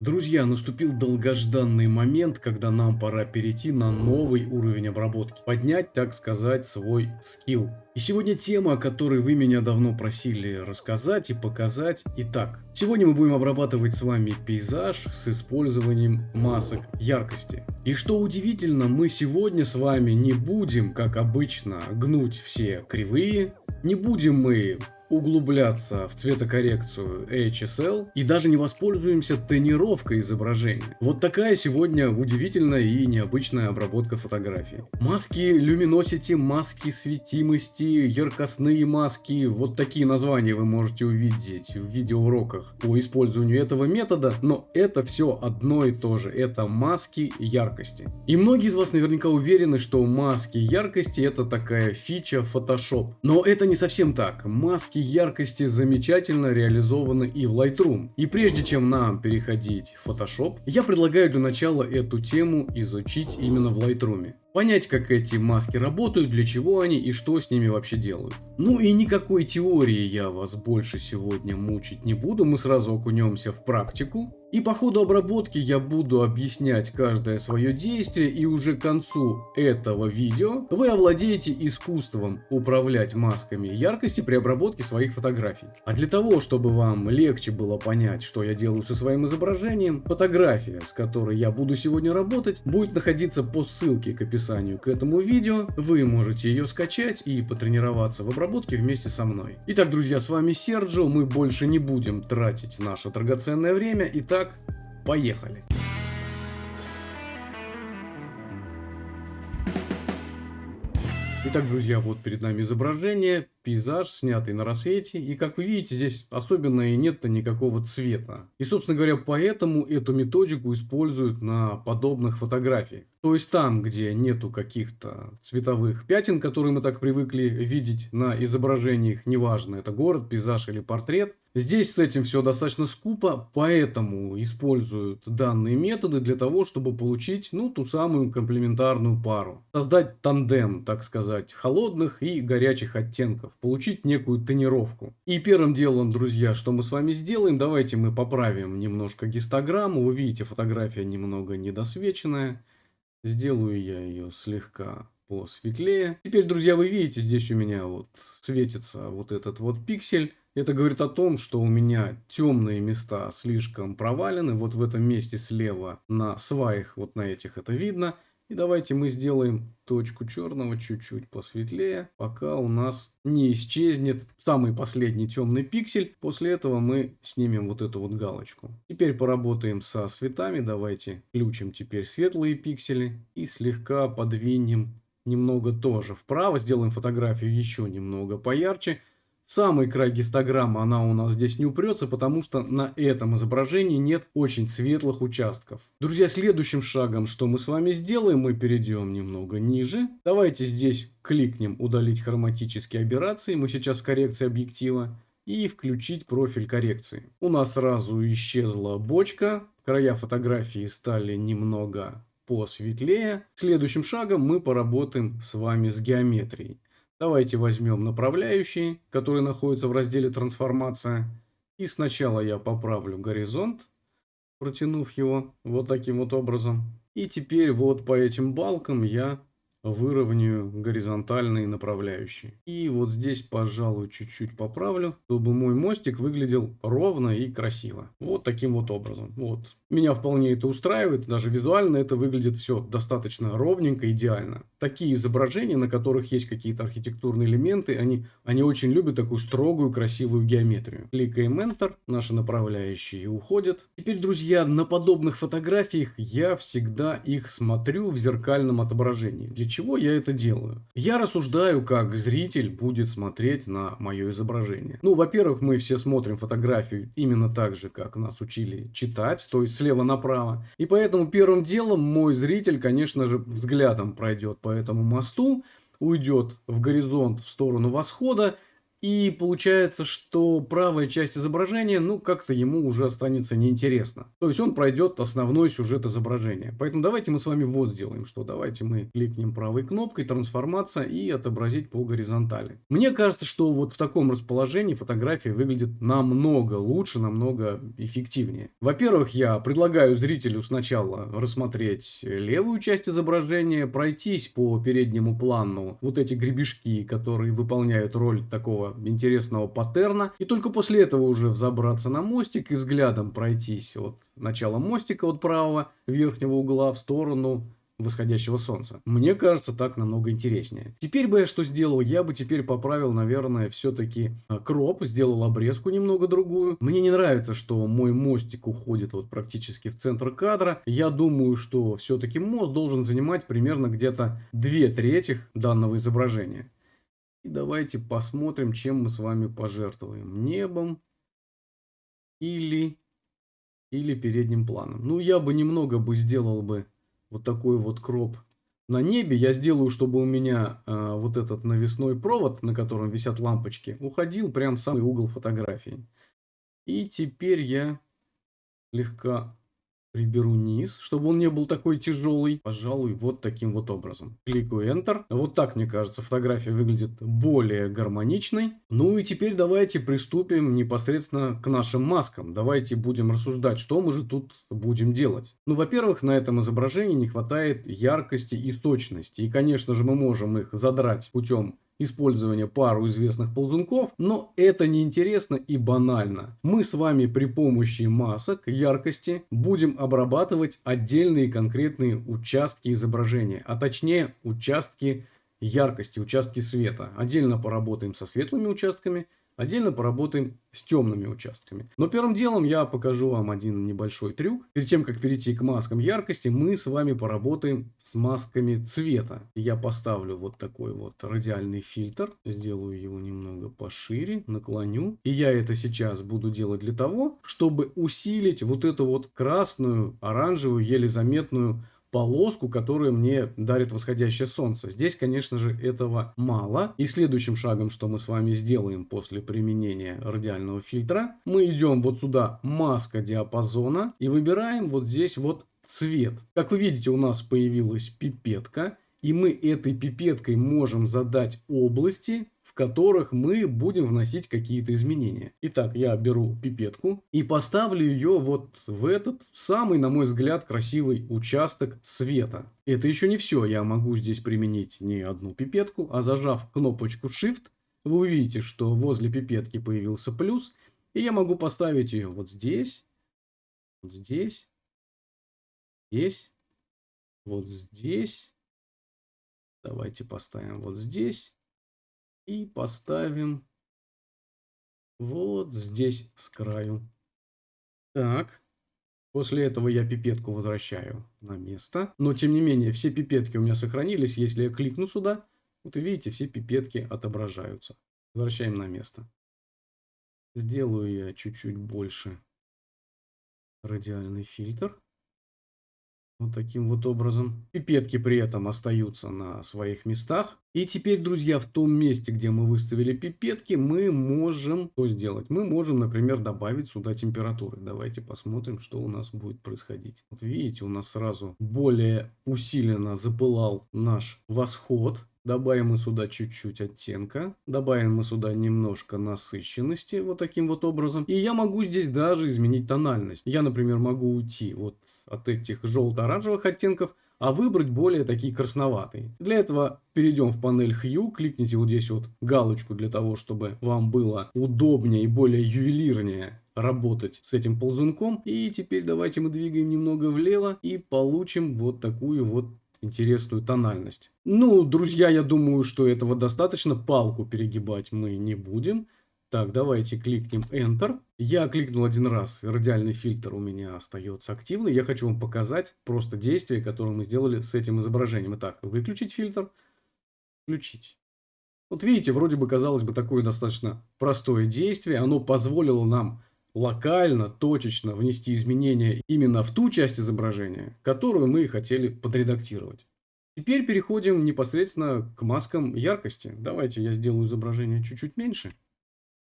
Друзья, наступил долгожданный момент, когда нам пора перейти на новый уровень обработки. Поднять, так сказать, свой скилл. И сегодня тема, о которой вы меня давно просили рассказать и показать. Итак, сегодня мы будем обрабатывать с вами пейзаж с использованием масок яркости. И что удивительно, мы сегодня с вами не будем, как обычно, гнуть все кривые. Не будем мы углубляться в цветокоррекцию HSL и даже не воспользуемся тонировкой изображения. Вот такая сегодня удивительная и необычная обработка фотографии. Маски Luminosity, маски светимости, яркостные маски, вот такие названия вы можете увидеть в видеоуроках по использованию этого метода, но это все одно и то же, это маски яркости. И многие из вас наверняка уверены, что маски яркости это такая фича Photoshop, но это не совсем так. Маски Эффектики яркости замечательно реализованы и в Lightroom. И прежде чем нам переходить в Photoshop, я предлагаю для начала эту тему изучить именно в Lightroom. Понять, как эти маски работают, для чего они и что с ними вообще делают. Ну и никакой теории я вас больше сегодня мучить не буду, мы сразу окунемся в практику. И по ходу обработки я буду объяснять каждое свое действие и уже к концу этого видео вы овладеете искусством управлять масками яркости при обработке своих фотографий. А для того, чтобы вам легче было понять, что я делаю со своим изображением, фотография, с которой я буду сегодня работать, будет находиться по ссылке к описанию к этому видео. Вы можете ее скачать и потренироваться в обработке вместе со мной. Итак, друзья, с вами Серджио, мы больше не будем тратить наше драгоценное время. Итак, поехали. Итак, друзья, вот перед нами изображение пейзаж, снятый на рассвете. И как вы видите, здесь особенно и нет-то никакого цвета. И, собственно говоря, поэтому эту методику используют на подобных фотографиях. То есть там, где нету каких-то цветовых пятен, которые мы так привыкли видеть на изображениях, неважно, это город, пейзаж или портрет, Здесь с этим все достаточно скупо, поэтому используют данные методы для того, чтобы получить, ну, ту самую комплементарную пару. Создать тандем, так сказать, холодных и горячих оттенков получить некую тонировку. И первым делом, друзья, что мы с вами сделаем, давайте мы поправим немножко гистограмму. Вы видите, фотография немного недосвеченная. Сделаю я ее слегка посветлее. Теперь, друзья, вы видите, здесь у меня вот светится вот этот вот пиксель. Это говорит о том, что у меня темные места слишком провалены. Вот в этом месте слева на сваях, вот на этих это видно. И давайте мы сделаем точку черного чуть-чуть посветлее, пока у нас не исчезнет самый последний темный пиксель. После этого мы снимем вот эту вот галочку. Теперь поработаем со цветами. Давайте включим теперь светлые пиксели и слегка подвинем немного тоже вправо. Сделаем фотографию еще немного поярче. Самый край гистограммы, она у нас здесь не упрется, потому что на этом изображении нет очень светлых участков. Друзья, следующим шагом, что мы с вами сделаем, мы перейдем немного ниже. Давайте здесь кликнем «Удалить хроматические аберрации». Мы сейчас в коррекции объектива. И включить профиль коррекции. У нас сразу исчезла бочка. Края фотографии стали немного посветлее. Следующим шагом мы поработаем с вами с геометрией. Давайте возьмем направляющие, которые находятся в разделе «Трансформация». И сначала я поправлю горизонт, протянув его вот таким вот образом. И теперь вот по этим балкам я выровняю горизонтальные направляющие. И вот здесь, пожалуй, чуть-чуть поправлю, чтобы мой мостик выглядел ровно и красиво. Вот таким вот образом. Вот. Меня вполне это устраивает, даже визуально это выглядит все достаточно ровненько, идеально. Такие изображения, на которых есть какие-то архитектурные элементы, они, они очень любят такую строгую, красивую геометрию. Кликаем Enter, наши направляющие уходят. Теперь, друзья, на подобных фотографиях я всегда их смотрю в зеркальном отображении. Для чего я это делаю? Я рассуждаю, как зритель будет смотреть на мое изображение. Ну, во-первых, мы все смотрим фотографию именно так же, как нас учили читать, то есть слева направо. И поэтому первым делом мой зритель, конечно же, взглядом пройдет по этому мосту, уйдет в горизонт в сторону восхода, И получается, что правая часть изображения, ну, как-то ему уже останется неинтересно. То есть, он пройдет основной сюжет изображения. Поэтому давайте мы с вами вот сделаем, что давайте мы кликнем правой кнопкой, трансформация и отобразить по горизонтали. Мне кажется, что вот в таком расположении фотография выглядит намного лучше, намного эффективнее. Во-первых, я предлагаю зрителю сначала рассмотреть левую часть изображения, пройтись по переднему плану вот эти гребешки, которые выполняют роль такого интересного паттерна. И только после этого уже взобраться на мостик и взглядом пройтись от начала мостика от правого верхнего угла в сторону восходящего солнца. Мне кажется, так намного интереснее. Теперь бы я что сделал? Я бы теперь поправил, наверное, все-таки э, кроп, сделал обрезку немного другую. Мне не нравится, что мой мостик уходит вот практически в центр кадра. Я думаю, что все-таки мост должен занимать примерно где-то две трети данного изображения. И давайте посмотрим, чем мы с вами пожертвуем. Небом или, или передним планом. Ну, я бы немного бы сделал бы вот такой вот кроп на небе. Я сделаю, чтобы у меня э, вот этот навесной провод, на котором висят лампочки, уходил прям в самый угол фотографии. И теперь я слегка приберу низ, чтобы он не был такой тяжелый. Пожалуй, вот таким вот образом. Кликаю Enter. Вот так, мне кажется, фотография выглядит более гармоничной. Ну и теперь давайте приступим непосредственно к нашим маскам. Давайте будем рассуждать, что мы же тут будем делать. Ну, во-первых, на этом изображении не хватает яркости и точности. И, конечно же, мы можем их задрать путем использования пару известных ползунков, но это неинтересно и банально. Мы с вами при помощи масок яркости будем обрабатывать отдельные конкретные участки изображения, а точнее участки яркости, участки света. Отдельно поработаем со светлыми участками, Отдельно поработаем с темными участками. Но первым делом я покажу вам один небольшой трюк. Перед тем, как перейти к маскам яркости, мы с вами поработаем с масками цвета. Я поставлю вот такой вот радиальный фильтр. Сделаю его немного пошире, наклоню. И я это сейчас буду делать для того, чтобы усилить вот эту вот красную, оранжевую, еле заметную полоску, которую мне дарит восходящее солнце. Здесь, конечно же, этого мало. И следующим шагом, что мы с вами сделаем после применения радиального фильтра, мы идем вот сюда маска диапазона и выбираем вот здесь вот цвет. Как вы видите, у нас появилась пипетка. И мы этой пипеткой можем задать области, которых мы будем вносить какие-то изменения. Итак, я беру пипетку и поставлю ее вот в этот самый, на мой взгляд, красивый участок света. Это еще не все. Я могу здесь применить не одну пипетку, а зажав кнопочку Shift, вы увидите, что возле пипетки появился плюс, и я могу поставить ее вот здесь, вот здесь, здесь, вот здесь. Давайте поставим вот здесь и поставим вот здесь с краю. Так. После этого я пипетку возвращаю на место. Но, тем не менее, все пипетки у меня сохранились. Если я кликну сюда, вот видите, все пипетки отображаются. Возвращаем на место. Сделаю я чуть-чуть больше радиальный фильтр. Вот таким вот образом. Пипетки при этом остаются на своих местах. И теперь, друзья, в том месте, где мы выставили пипетки, мы можем что сделать? Мы можем, например, добавить сюда температуры. Давайте посмотрим, что у нас будет происходить. Вот видите, у нас сразу более усиленно запылал наш восход. Добавим мы сюда чуть-чуть оттенка. Добавим мы сюда немножко насыщенности. Вот таким вот образом. И я могу здесь даже изменить тональность. Я, например, могу уйти вот от этих желто-оранжевых оттенков а выбрать более такие красноватые. Для этого перейдем в панель Hue, кликните вот здесь вот галочку для того, чтобы вам было удобнее и более ювелирнее работать с этим ползунком. И теперь давайте мы двигаем немного влево и получим вот такую вот интересную тональность. Ну, друзья, я думаю, что этого достаточно. Палку перегибать мы не будем. Так, давайте кликнем Enter. Я кликнул один раз, радиальный фильтр у меня остается активный. Я хочу вам показать просто действие, которое мы сделали с этим изображением. Итак, выключить фильтр, включить. Вот видите, вроде бы, казалось бы, такое достаточно простое действие. Оно позволило нам локально, точечно внести изменения именно в ту часть изображения, которую мы хотели подредактировать. Теперь переходим непосредственно к маскам яркости. Давайте я сделаю изображение чуть-чуть меньше.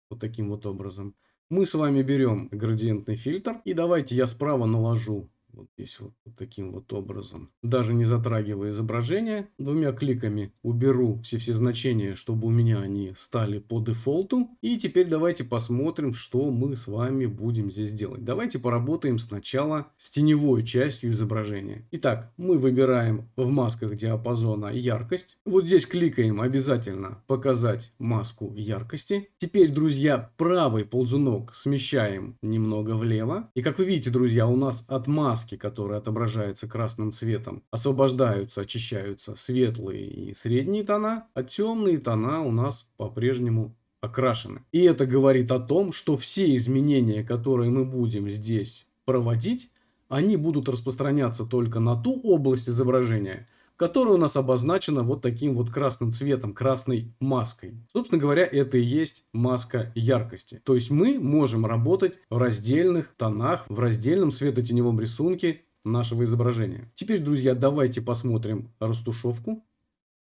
Вот таким вот образом. Мы с вами берем градиентный фильтр. И давайте я справа наложу вот здесь вот, вот таким вот образом. Даже не затрагивая изображение, двумя кликами уберу все-все значения, чтобы у меня они стали по дефолту. И теперь давайте посмотрим, что мы с вами будем здесь делать. Давайте поработаем сначала с теневой частью изображения. Итак, мы выбираем в масках диапазона яркость. Вот здесь кликаем обязательно показать маску яркости. Теперь, друзья, правый ползунок смещаем немного влево. И как вы видите, друзья, у нас от маски маски, которые отображаются красным цветом, освобождаются, очищаются светлые и средние тона, а темные тона у нас по-прежнему окрашены. И это говорит о том, что все изменения, которые мы будем здесь проводить, они будут распространяться только на ту область изображения, которая у нас обозначена вот таким вот красным цветом, красной маской. Собственно говоря, это и есть маска яркости. То есть мы можем работать в раздельных тонах, в раздельном светотеневом рисунке нашего изображения. Теперь, друзья, давайте посмотрим растушевку.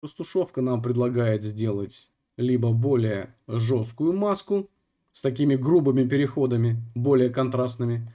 Растушевка нам предлагает сделать либо более жесткую маску с такими грубыми переходами, более контрастными,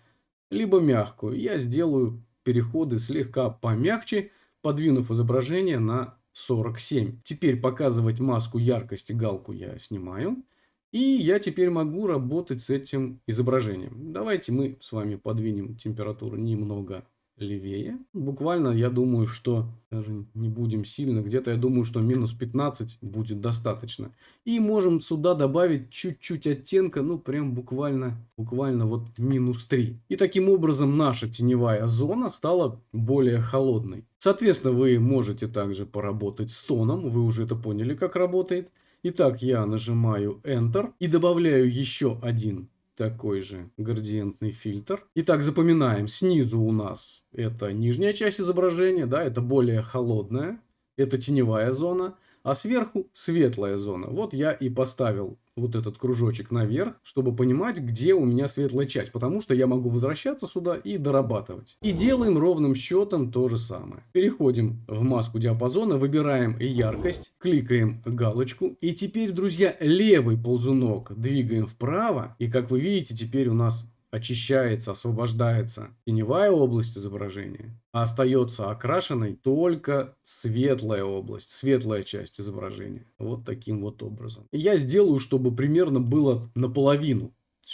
либо мягкую. Я сделаю переходы слегка помягче, подвинув изображение на 47. Теперь показывать маску яркости галку я снимаю. И я теперь могу работать с этим изображением. Давайте мы с вами подвинем температуру немного левее. Буквально, я думаю, что даже не будем сильно, где-то я думаю, что минус 15 будет достаточно. И можем сюда добавить чуть-чуть оттенка, ну прям буквально, буквально вот минус 3. И таким образом наша теневая зона стала более холодной. Соответственно, вы можете также поработать с тоном, вы уже это поняли, как работает. Итак, я нажимаю Enter и добавляю еще один такой же градиентный фильтр. Итак, запоминаем, снизу у нас это нижняя часть изображения, да, это более холодная, это теневая зона а сверху светлая зона. Вот я и поставил вот этот кружочек наверх, чтобы понимать, где у меня светлая часть, потому что я могу возвращаться сюда и дорабатывать. И делаем ровным счетом то же самое. Переходим в маску диапазона, выбираем яркость, кликаем галочку, и теперь, друзья, левый ползунок двигаем вправо, и как вы видите, теперь у нас очищается, освобождается теневая область изображения, а остается окрашенной только светлая область, светлая часть изображения. Вот таким вот образом. Я сделаю, чтобы примерно было наполовину.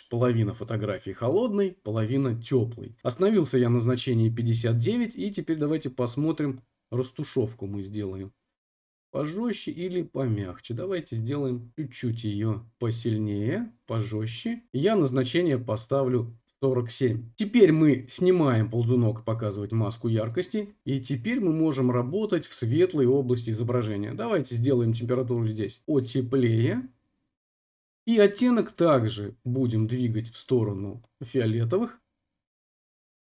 Половина фотографии холодной, половина теплой. Остановился я на значении 59 и теперь давайте посмотрим растушевку мы сделаем пожестче или помягче. Давайте сделаем чуть-чуть ее посильнее, пожестче. Я назначение поставлю 47. Теперь мы снимаем ползунок показывать маску яркости. И теперь мы можем работать в светлой области изображения. Давайте сделаем температуру здесь потеплее. И оттенок также будем двигать в сторону фиолетовых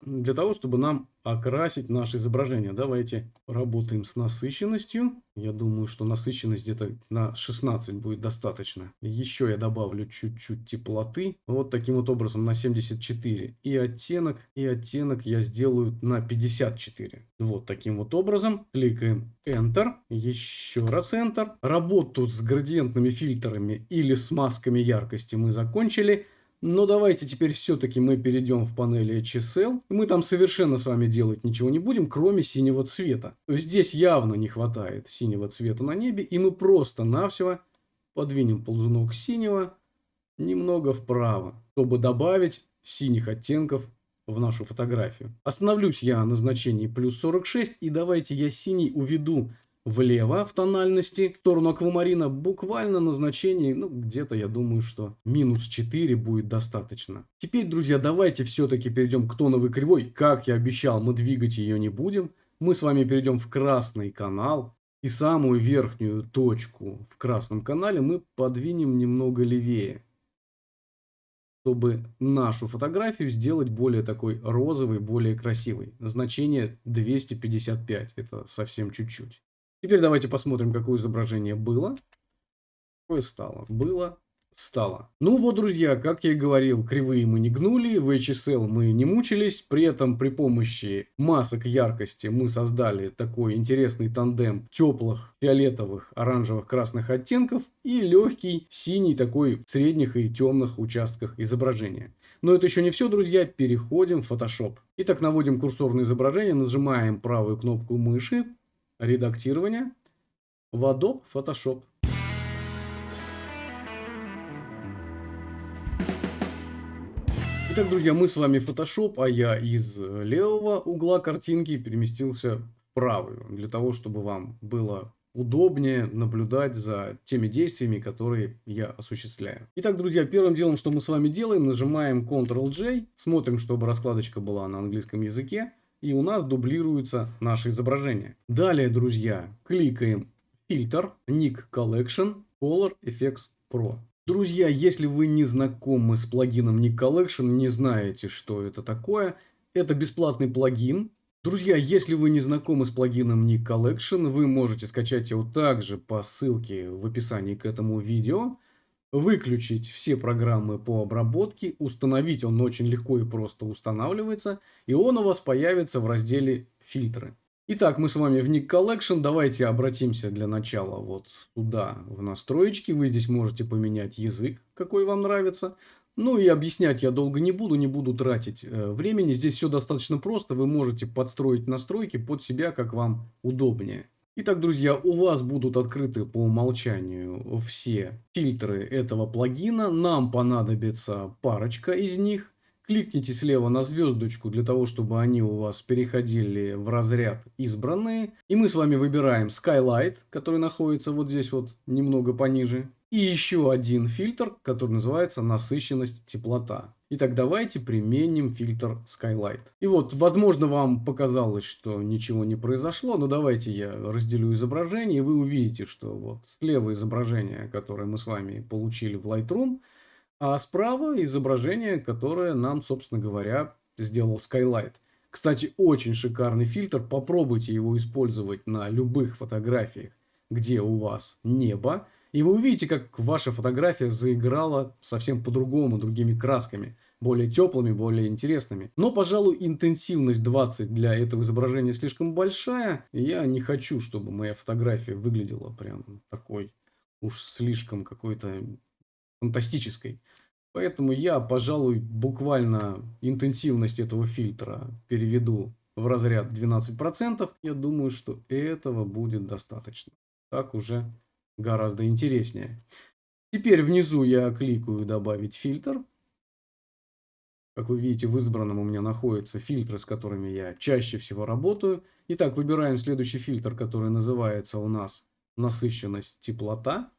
для того, чтобы нам окрасить наше изображение. Давайте работаем с насыщенностью. Я думаю, что насыщенность где-то на 16 будет достаточно. Еще я добавлю чуть-чуть теплоты. Вот таким вот образом на 74. И оттенок, и оттенок я сделаю на 54. Вот таким вот образом. Кликаем Enter. Еще раз Enter. Работу с градиентными фильтрами или с масками яркости мы закончили. Но давайте теперь все-таки мы перейдем в панели HSL. Мы там совершенно с вами делать ничего не будем, кроме синего цвета. Здесь явно не хватает синего цвета на небе. И мы просто-навсего подвинем ползунок синего немного вправо, чтобы добавить синих оттенков в нашу фотографию. Остановлюсь я на значении плюс 46. И давайте я синий уведу влево в тональности, в сторону аквамарина, буквально на значении, ну, где-то, я думаю, что минус 4 будет достаточно. Теперь, друзья, давайте все-таки перейдем к тоновой кривой. Как я обещал, мы двигать ее не будем. Мы с вами перейдем в красный канал. И самую верхнюю точку в красном канале мы подвинем немного левее. Чтобы нашу фотографию сделать более такой розовой, более красивой. Значение 255. Это совсем чуть-чуть. Теперь давайте посмотрим, какое изображение было. Какое стало. Было стало. Ну вот, друзья, как я и говорил, кривые мы не гнули, в HSL мы не мучились, при этом при помощи масок яркости мы создали такой интересный тандем теплых фиолетовых, оранжевых, красных оттенков и легкий синий такой в средних и темных участках изображения. Но это еще не все, друзья, переходим в Photoshop. Итак, наводим курсор на изображение, нажимаем правую кнопку мыши, редактирование, в Adobe Photoshop. Итак, друзья, мы с вами Photoshop, а я из левого угла картинки переместился в правую, для того, чтобы вам было удобнее наблюдать за теми действиями, которые я осуществляю. Итак, друзья, первым делом, что мы с вами делаем, нажимаем Ctrl-J, смотрим, чтобы раскладочка была на английском языке, и у нас дублируется наше изображение. Далее, друзья, кликаем фильтр, Ник Collection, Color Effects Pro. Друзья, если вы не знакомы с плагином Nick Collection, не знаете, что это такое, это бесплатный плагин. Друзья, если вы не знакомы с плагином Nick Collection, вы можете скачать его также по ссылке в описании к этому видео, выключить все программы по обработке, установить он очень легко и просто устанавливается, и он у вас появится в разделе «Фильтры». Итак, мы с вами в Nick Collection. Давайте обратимся для начала вот сюда, в настроечки. Вы здесь можете поменять язык, какой вам нравится. Ну и объяснять я долго не буду, не буду тратить э, времени. Здесь все достаточно просто. Вы можете подстроить настройки под себя, как вам удобнее. Итак, друзья, у вас будут открыты по умолчанию все фильтры этого плагина. Нам понадобится парочка из них. Кликните слева на звездочку для того, чтобы они у вас переходили в разряд избранные. И мы с вами выбираем Skylight, который находится вот здесь вот немного пониже. И еще один фильтр, который называется насыщенность теплота. Итак, давайте применим фильтр Skylight. И вот, возможно, вам показалось, что ничего не произошло, но давайте я разделю изображение, и вы увидите, что вот слева изображение, которое мы с вами получили в Lightroom, а справа изображение, которое нам, собственно говоря, сделал Skylight. Кстати, очень шикарный фильтр. Попробуйте его использовать на любых фотографиях, где у вас небо. И вы увидите, как ваша фотография заиграла совсем по-другому, другими красками. Более теплыми, более интересными. Но, пожалуй, интенсивность 20 для этого изображения слишком большая. И я не хочу, чтобы моя фотография выглядела прям такой уж слишком какой-то фантастической. Поэтому я, пожалуй, буквально интенсивность этого фильтра переведу в разряд 12%. Я думаю, что этого будет достаточно. Так уже гораздо интереснее. Теперь внизу я кликаю «Добавить фильтр». Как вы видите, в избранном у меня находятся фильтры, с которыми я чаще всего работаю. Итак, выбираем следующий фильтр, который называется у нас «Насыщенность теплота».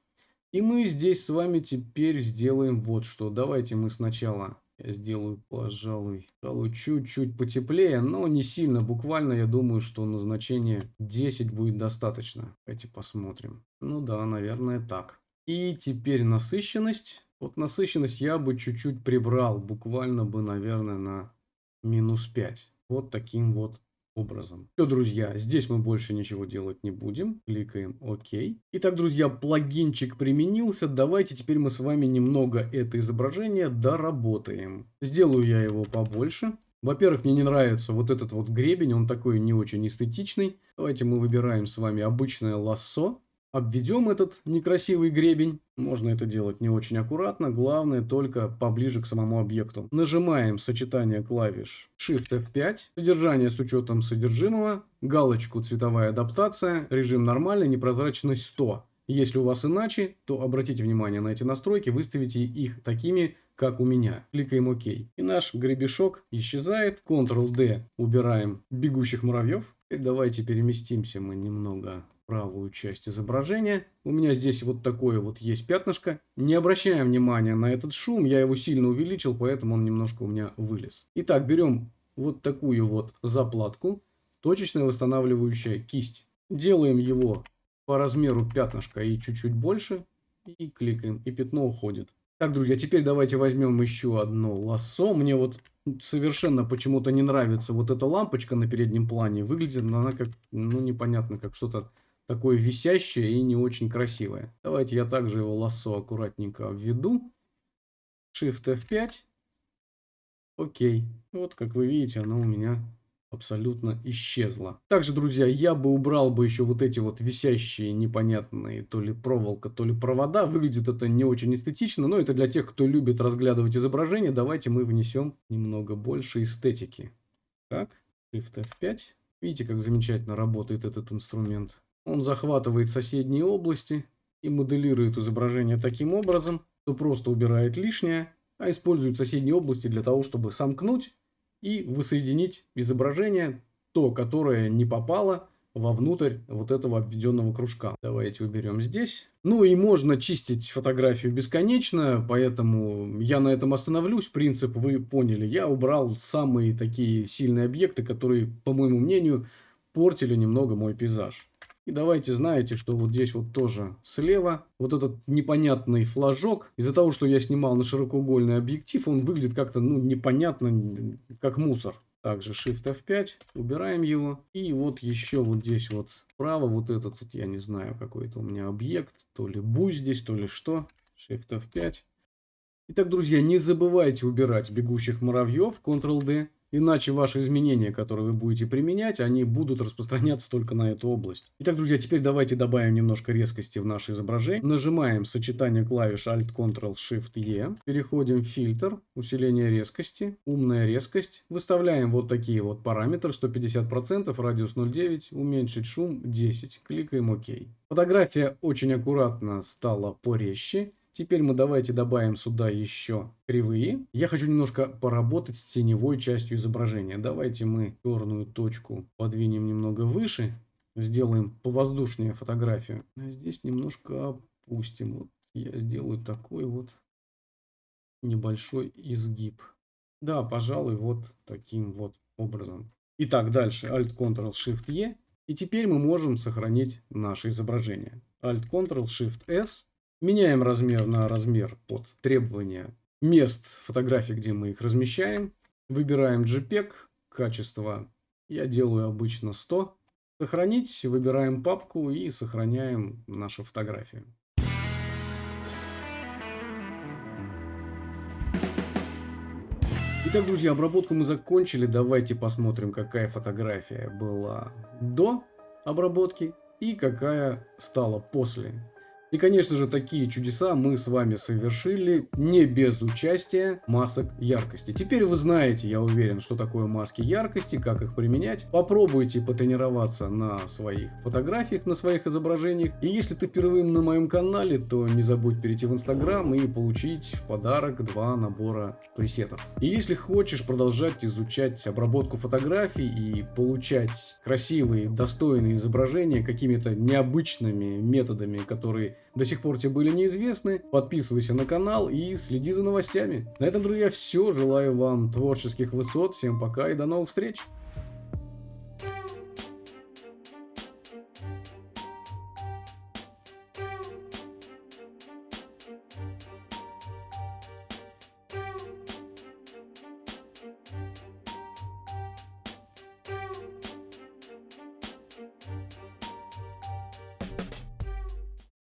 И мы здесь с вами теперь сделаем вот что. Давайте мы сначала я сделаю, пожалуй, чуть-чуть потеплее, но не сильно. Буквально, я думаю, что назначение 10 будет достаточно. Давайте посмотрим. Ну да, наверное, так. И теперь насыщенность. Вот насыщенность я бы чуть-чуть прибрал. Буквально бы, наверное, на минус 5. Вот таким вот образом. Все, друзья, здесь мы больше ничего делать не будем. Кликаем ОК. Итак, друзья, плагинчик применился. Давайте теперь мы с вами немного это изображение доработаем. Сделаю я его побольше. Во-первых, мне не нравится вот этот вот гребень, он такой не очень эстетичный. Давайте мы выбираем с вами обычное лассо. Обведем этот некрасивый гребень. Можно это делать не очень аккуратно, главное только поближе к самому объекту. Нажимаем сочетание клавиш Shift F5, содержание с учетом содержимого, галочку цветовая адаптация, режим нормальный, непрозрачность 100. Если у вас иначе, то обратите внимание на эти настройки, выставите их такими, как у меня. Кликаем ОК. И наш гребешок исчезает. Ctrl-D убираем бегущих муравьев. И давайте переместимся мы немного правую часть изображения. У меня здесь вот такое вот есть пятнышко. Не обращаем внимания на этот шум, я его сильно увеличил, поэтому он немножко у меня вылез. Итак, берем вот такую вот заплатку, точечная восстанавливающая кисть. Делаем его по размеру пятнышка и чуть-чуть больше. И кликаем, и пятно уходит. Так, друзья, теперь давайте возьмем еще одно лассо. Мне вот совершенно почему-то не нравится вот эта лампочка на переднем плане. Выглядит она как, ну, непонятно, как что-то такое висящее и не очень красивое. Давайте я также его лассо аккуратненько обведу. Shift F5. Окей. Вот, как вы видите, оно у меня абсолютно исчезла. Также, друзья, я бы убрал бы еще вот эти вот висящие непонятные то ли проволока, то ли провода. Выглядит это не очень эстетично, но это для тех, кто любит разглядывать изображение. Давайте мы внесем немного больше эстетики. Так, Shift F5. Видите, как замечательно работает этот инструмент. Он захватывает соседние области и моделирует изображение таким образом, что просто убирает лишнее, а использует соседние области для того, чтобы сомкнуть и воссоединить изображение, то, которое не попало вовнутрь вот этого обведенного кружка. Давайте уберем здесь. Ну и можно чистить фотографию бесконечно, поэтому я на этом остановлюсь. Принцип вы поняли. Я убрал самые такие сильные объекты, которые, по моему мнению, портили немного мой пейзаж. И давайте знаете, что вот здесь вот тоже слева, вот этот непонятный флажок, из-за того, что я снимал на широкоугольный объектив, он выглядит как-то, ну, непонятно, как мусор. Также Shift F5, убираем его. И вот еще вот здесь вот справа, вот этот, вот, я не знаю, какой-то у меня объект, то ли буй здесь, то ли что. Shift F5. Итак, друзья, не забывайте убирать бегущих муравьев, Ctrl-D. Иначе ваши изменения, которые вы будете применять, они будут распространяться только на эту область. Итак, друзья, теперь давайте добавим немножко резкости в наше изображение. Нажимаем сочетание клавиш Alt-Ctrl-Shift-E. Переходим в фильтр, усиление резкости, умная резкость. Выставляем вот такие вот параметры. 150%, радиус 0,9, уменьшить шум 10. Кликаем ОК. Фотография очень аккуратно стала порезче. Теперь мы давайте добавим сюда еще кривые. Я хочу немножко поработать с теневой частью изображения. Давайте мы черную точку подвинем немного выше. Сделаем повоздушнее фотографию. А здесь немножко опустим. Вот я сделаю такой вот небольшой изгиб. Да, пожалуй, вот таким вот образом. Итак, дальше Alt-Ctrl-Shift-E. И теперь мы можем сохранить наше изображение. Alt-Ctrl-Shift-S. Меняем размер на размер под требования мест фотографий, где мы их размещаем. Выбираем JPEG, качество я делаю обычно 100. Сохранить, выбираем папку и сохраняем нашу фотографию. Итак, друзья, обработку мы закончили. Давайте посмотрим, какая фотография была до обработки и какая стала после. И, конечно же, такие чудеса мы с вами совершили не без участия масок яркости. Теперь вы знаете, я уверен, что такое маски яркости, как их применять. Попробуйте потренироваться на своих фотографиях, на своих изображениях. И если ты впервые на моем канале, то не забудь перейти в Инстаграм и получить в подарок два набора пресетов. И если хочешь продолжать изучать обработку фотографий и получать красивые, достойные изображения какими-то необычными методами, которые до сих пор тебе были неизвестны, подписывайся на канал и следи за новостями. На этом, друзья, все. Желаю вам творческих высот. Всем пока и до новых встреч.